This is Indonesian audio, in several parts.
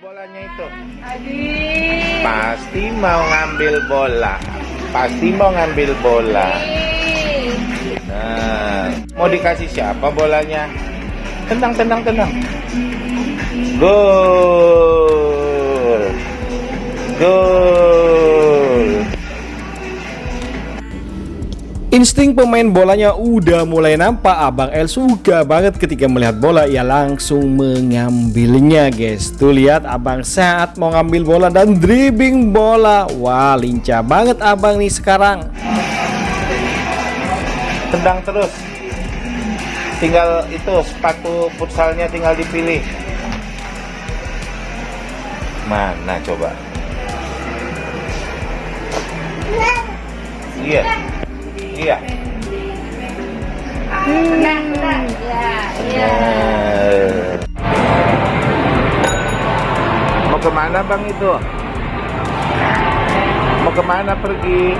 bolanya itu. Pasti mau ngambil bola. Pasti mau ngambil bola. Nah, mau dikasih siapa bolanya? Tenang, tenang, tenang. Gol. Gol. Insting pemain bolanya udah mulai nampak Abang El suka banget ketika melihat bola Ia langsung mengambilnya guys Tuh lihat abang saat mau ngambil bola dan dribbling bola Wah lincah banget abang nih sekarang Tendang terus. Tinggal itu sepatu futsalnya tinggal dipilih. Mana coba? Iya. Iya. Tenang. Ya, ya. Eh. Mau ke mana bang itu? Mau ke mana pergi?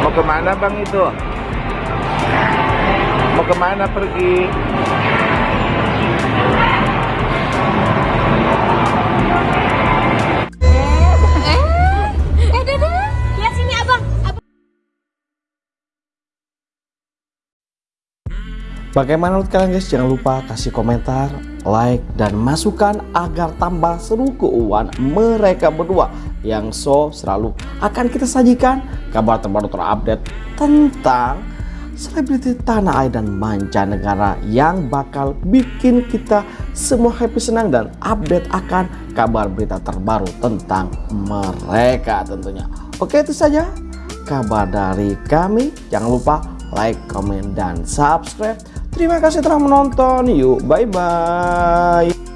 Mau ke mana bang itu? Mau ke mana pergi? Bagaimana menurut kalian guys? Jangan lupa kasih komentar, like, dan masukan agar tambah seru keuangan mereka berdua yang so selalu akan kita sajikan kabar terbaru terupdate tentang selebriti tanah air dan mancanegara yang bakal bikin kita semua happy senang dan update akan kabar berita terbaru tentang mereka tentunya. Oke itu saja kabar dari kami. Jangan lupa like, comment, dan subscribe. Terima kasih telah menonton. Yuk, bye-bye.